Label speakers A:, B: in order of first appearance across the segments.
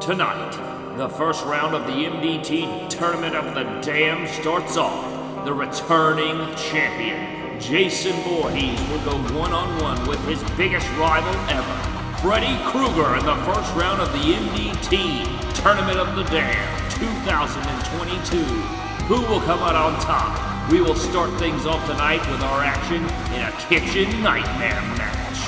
A: Tonight, the first round of the MDT Tournament of the Dam starts off. The returning champion, Jason Voorhees, will go one-on-one with his biggest rival ever, Freddy Krueger in the first round of the MDT Tournament of the Dam 2022. Who will come out on top? We will start things off tonight with our action in a kitchen nightmare match.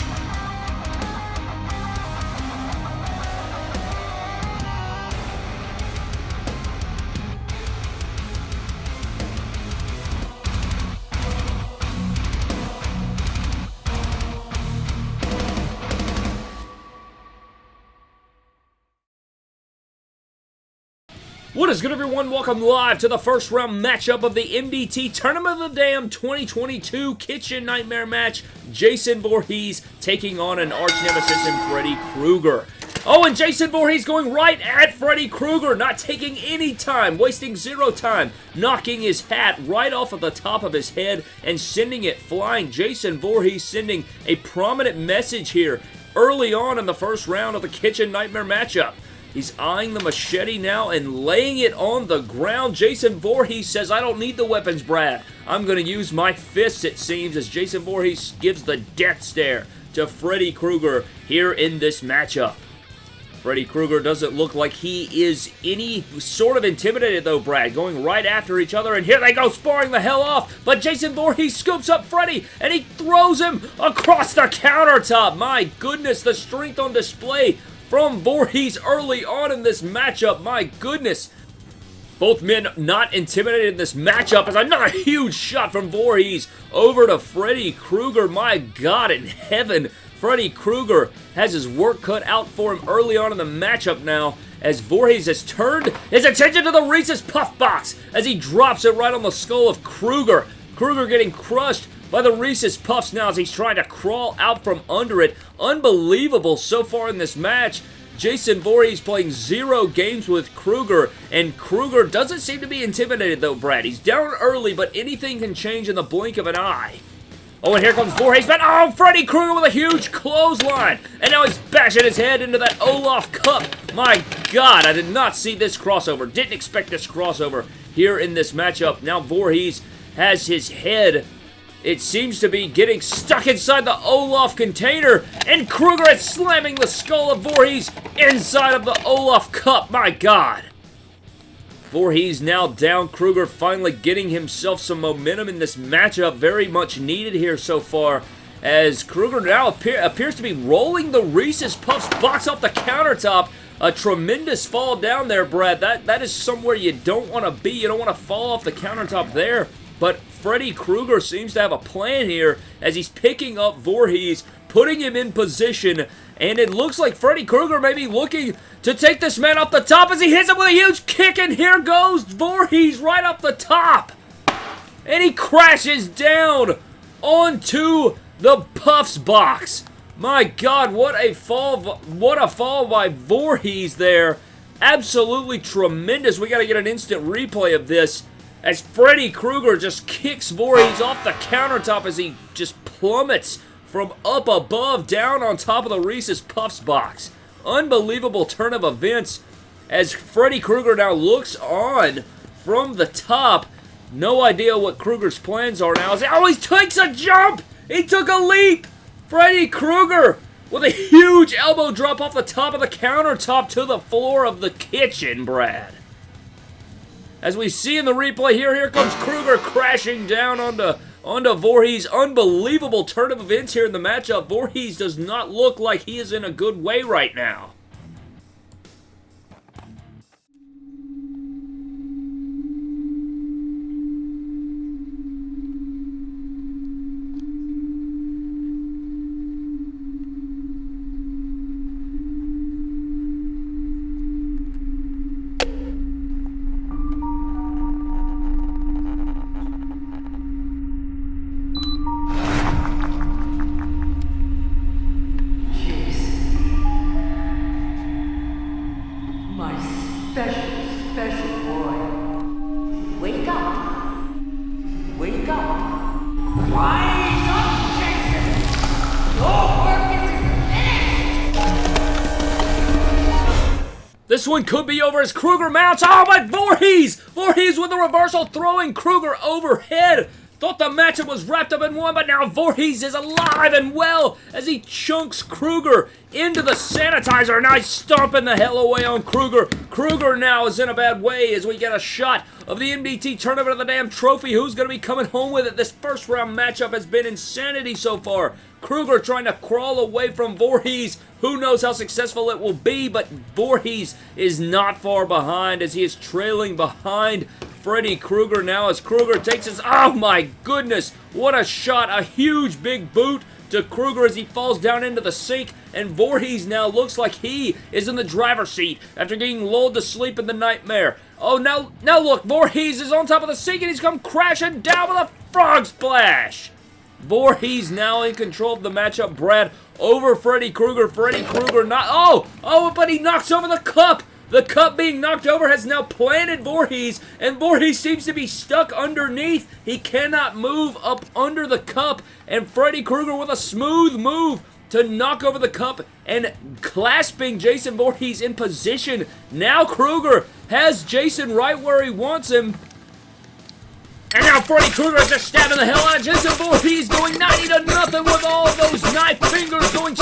A: What is good, everyone? Welcome live to the first round matchup of the MDT Tournament of the Dam 2022 Kitchen Nightmare match. Jason Voorhees taking on an arch nemesis in Freddy Krueger. Oh, and Jason Voorhees going right at Freddy Krueger, not taking any time, wasting zero time, knocking his hat right off of the top of his head and sending it flying. Jason Voorhees sending a prominent message here early on in the first round of the Kitchen Nightmare matchup. He's eyeing the machete now and laying it on the ground. Jason Voorhees says, I don't need the weapons, Brad. I'm going to use my fists, it seems, as Jason Voorhees gives the death stare to Freddy Krueger here in this matchup. Freddy Krueger doesn't look like he is any sort of intimidated, though, Brad. Going right after each other, and here they go, sparring the hell off. But Jason Voorhees scoops up Freddy, and he throws him across the countertop. My goodness, the strength on display from Voorhees early on in this matchup. My goodness. Both men not intimidated in this matchup as another huge shot from Voorhees over to Freddy Krueger. My God in heaven. Freddy Krueger has his work cut out for him early on in the matchup now as Voorhees has turned his attention to the Reese's Puff Box as he drops it right on the skull of Krueger. Krueger getting crushed by the Reese's Puffs now as he's trying to crawl out from under it. Unbelievable so far in this match. Jason Voorhees playing zero games with Krueger, and Krueger doesn't seem to be intimidated though, Brad. He's down early, but anything can change in the blink of an eye. Oh, and here comes Voorhees, but oh, Freddy Krueger with a huge clothesline. And now he's bashing his head into that Olaf cup. My God, I did not see this crossover. Didn't expect this crossover here in this matchup. Now Voorhees has his head it seems to be getting stuck inside the Olaf container, and Krueger is slamming the skull of Voorhees inside of the Olaf cup. My God. Voorhees now down. Krueger finally getting himself some momentum in this matchup. Very much needed here so far. As Krueger now appear, appears to be rolling the Reese's Puffs box off the countertop. A tremendous fall down there, Brad. That That is somewhere you don't want to be. You don't want to fall off the countertop there. But Freddy Krueger seems to have a plan here as he's picking up Voorhees, putting him in position, and it looks like Freddy Krueger may be looking to take this man off the top as he hits him with a huge kick, and here goes Voorhees right up the top. And he crashes down onto the Puffs box. My God, what a fall, what a fall by Voorhees there. Absolutely tremendous. We got to get an instant replay of this as Freddy Krueger just kicks Voorhees off the countertop as he just plummets from up above down on top of the Reese's Puffs box. Unbelievable turn of events as Freddy Krueger now looks on from the top. No idea what Krueger's plans are now. Oh, he takes a jump! He took a leap! Freddy Krueger with a huge elbow drop off the top of the countertop to the floor of the kitchen, Brad. As we see in the replay here, here comes Krueger crashing down onto, onto Voorhees. Unbelievable turn of events here in the matchup. Voorhees does not look like he is in a good way right now. This one could be over as Krueger mounts. Oh, but Voorhees! Voorhees with a reversal, throwing Krueger overhead. Thought the matchup was wrapped up and won, but now Voorhees is alive and well as he chunks Krueger into the sanitizer. He's stomping the hell away on Krueger. Krueger now is in a bad way as we get a shot of the MDT Tournament of the Damn Trophy. Who's going to be coming home with it? This first round matchup has been insanity so far. Krueger trying to crawl away from Voorhees. Who knows how successful it will be, but Voorhees is not far behind as he is trailing behind Freddy Krueger now as Krueger takes his... Oh my goodness! What a shot! A huge big boot to Krueger as he falls down into the sink, and Voorhees now looks like he is in the driver's seat after getting lulled to sleep in the nightmare. Oh, now, now look, Voorhees is on top of the sink and he's come crashing down with a frog splash! Voorhees now in control of the matchup. Brad over Freddy Krueger. Freddy Krueger not... Oh! Oh, but he knocks over the cup! The cup being knocked over has now planted Voorhees, and Voorhees seems to be stuck underneath. He cannot move up under the cup, and Freddy Krueger with a smooth move to knock over the cup and clasping Jason Voorhees in position. Now Krueger has Jason right where he wants him. And now Freddy Krueger just stabbing the hell out of Jason Voorhees, going 90 to nothing with all those knife fingers going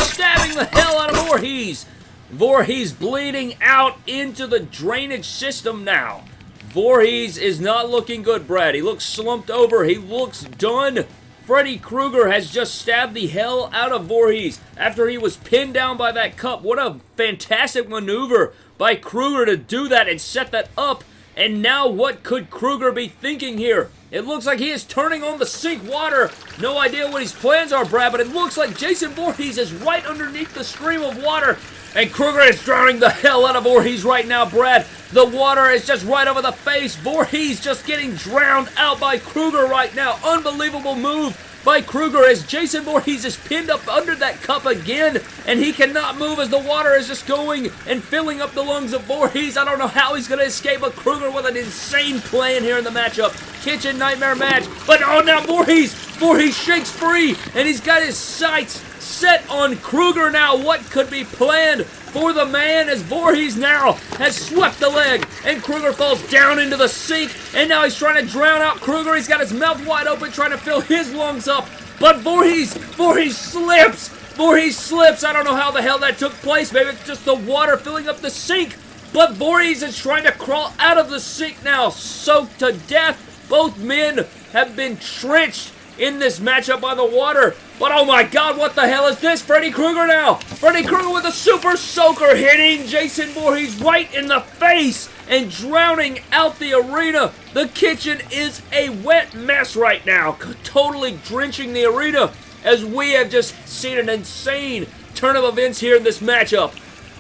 A: Voorhees. Bleeding out into the drainage system now. Voorhees is not looking good, Brad. He looks slumped over. He looks done. Freddy Krueger has just stabbed the hell out of Voorhees after he was pinned down by that cup. What a fantastic maneuver by Krueger to do that and set that up. And now what could Krueger be thinking here? It looks like he is turning on the sink water. No idea what his plans are, Brad, but it looks like Jason Voorhees is right underneath the stream of water and Krueger is drowning the hell out of Voorhees right now, Brad. The water is just right over the face. Voorhees just getting drowned out by Krueger right now. Unbelievable move by Krueger as Jason Voorhees is pinned up under that cup again, and he cannot move as the water is just going and filling up the lungs of Voorhees. I don't know how he's going to escape, but Krueger with an insane plan here in the matchup. Kitchen Nightmare match, but oh, now Voorhees, Voorhees shakes free, and he's got his sights set on Krueger now. What could be planned for the man as Voorhees now has swept the leg and Krueger falls down into the sink and now he's trying to drown out Krueger. He's got his mouth wide open trying to fill his lungs up. But Voorhees, Voorhees slips. Voorhees slips. I don't know how the hell that took place. Maybe it's just the water filling up the sink. But Voorhees is trying to crawl out of the sink now, soaked to death. Both men have been trenched in this matchup by the water. But oh my god, what the hell is this? Freddy Krueger now! Freddy Krueger with a super soaker hitting Jason Voorhees right in the face and drowning out the arena. The kitchen is a wet mess right now, totally drenching the arena as we have just seen an insane turn of events here in this matchup.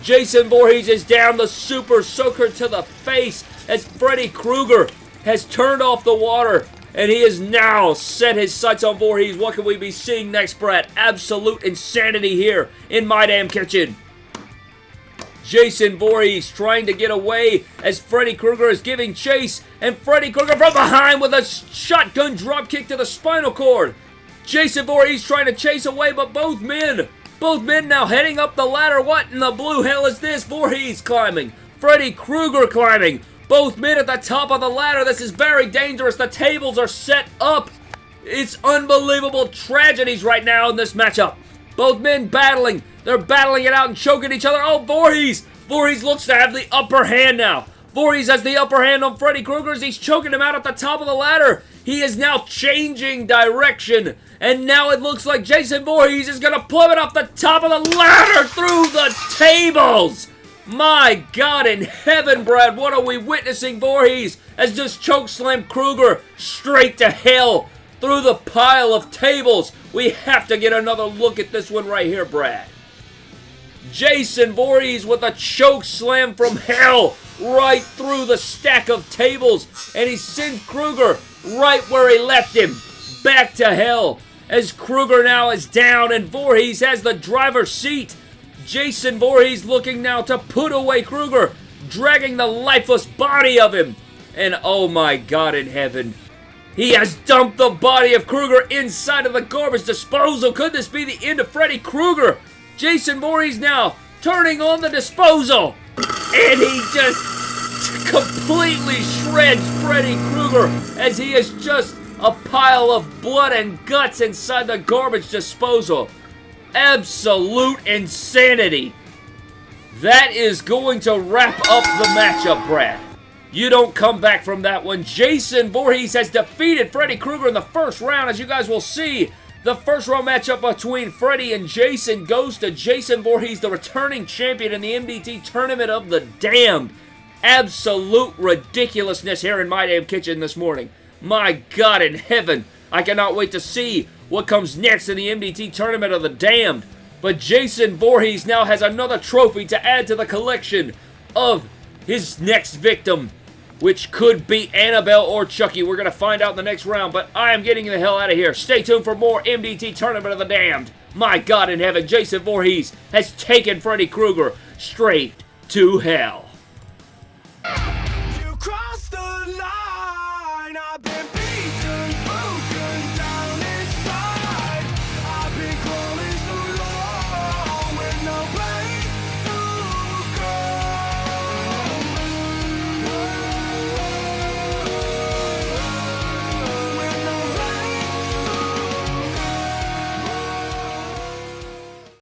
A: Jason Voorhees is down the super soaker to the face as Freddy Krueger has turned off the water and he has now set his sights on Voorhees. What can we be seeing next, Brett? Absolute insanity here in my damn kitchen. Jason Voorhees trying to get away as Freddy Krueger is giving chase, and Freddy Krueger from behind with a shotgun dropkick to the spinal cord. Jason Voorhees trying to chase away, but both men, both men now heading up the ladder. What in the blue hell is this? Voorhees climbing, Freddy Krueger climbing, both men at the top of the ladder. This is very dangerous. The tables are set up. It's unbelievable tragedies right now in this matchup. Both men battling. They're battling it out and choking each other. Oh, Voorhees! Voorhees looks to have the upper hand now. Voorhees has the upper hand on Freddy Krueger as he's choking him out at the top of the ladder. He is now changing direction. And now it looks like Jason Voorhees is going to plummet off the top of the ladder through the tables. My God in heaven, Brad, what are we witnessing? Voorhees has just chokeslammed Krueger straight to hell through the pile of tables. We have to get another look at this one right here, Brad. Jason Voorhees with a choke slam from hell right through the stack of tables. And he sent Krueger right where he left him, back to hell. As Krueger now is down and Voorhees has the driver's seat. Jason Voorhees looking now to put away Krueger, dragging the lifeless body of him. And oh my god in heaven, he has dumped the body of Krueger inside of the garbage disposal. Could this be the end of Freddy Krueger? Jason Voorhees now turning on the disposal. And he just completely shreds Freddy Krueger as he is just a pile of blood and guts inside the garbage disposal. Absolute insanity. That is going to wrap up the matchup, Brad. You don't come back from that one. Jason Voorhees has defeated Freddy Krueger in the first round, as you guys will see. The first round matchup between Freddy and Jason goes to Jason Voorhees, the returning champion in the MDT Tournament of the Damned. Absolute ridiculousness here in My Damn Kitchen this morning. My God in heaven, I cannot wait to see what comes next in the MDT Tournament of the Damned. But Jason Voorhees now has another trophy to add to the collection of his next victim, which could be Annabelle or Chucky. We're going to find out in the next round, but I am getting the hell out of here. Stay tuned for more MDT Tournament of the Damned. My God in heaven, Jason Voorhees has taken Freddy Krueger straight to hell.